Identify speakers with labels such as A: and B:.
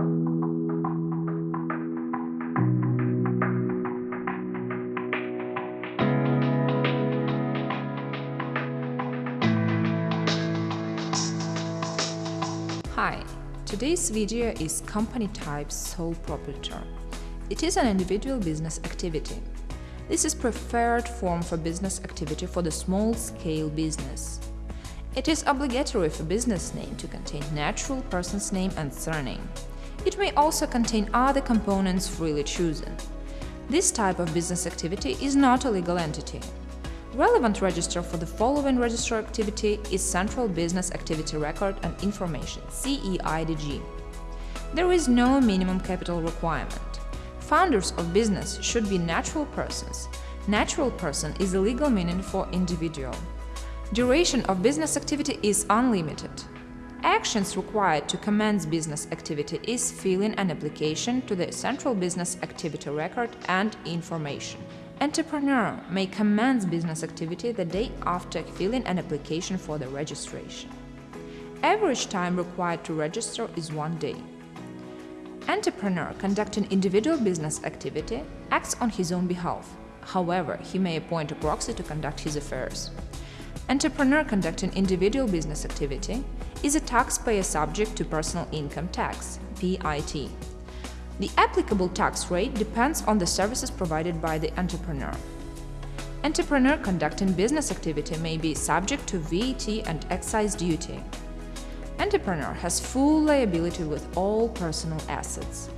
A: Hi, today's video is Company Type Sole Proprietor. It is an individual business activity. This is preferred form for business activity for the small-scale business. It is obligatory for business name to contain natural person's name and surname. It may also contain other components freely chosen. This type of business activity is not a legal entity. Relevant register for the following register activity is Central Business Activity Record and Information CEIDG. There is no minimum capital requirement. Founders of business should be natural persons. Natural person is a legal meaning for individual. Duration of business activity is unlimited. Actions required to commence business activity is filling an application to the Central Business Activity Record and Information. Entrepreneur may commence business activity the day after filling an application for the registration. Average time required to register is one day. Entrepreneur conducting individual business activity acts on his own behalf. However, he may appoint a proxy to conduct his affairs. Entrepreneur conducting individual business activity is a taxpayer subject to personal income tax (PIT). The applicable tax rate depends on the services provided by the entrepreneur. Entrepreneur conducting business activity may be subject to VAT and excise duty. Entrepreneur has full liability with all personal assets.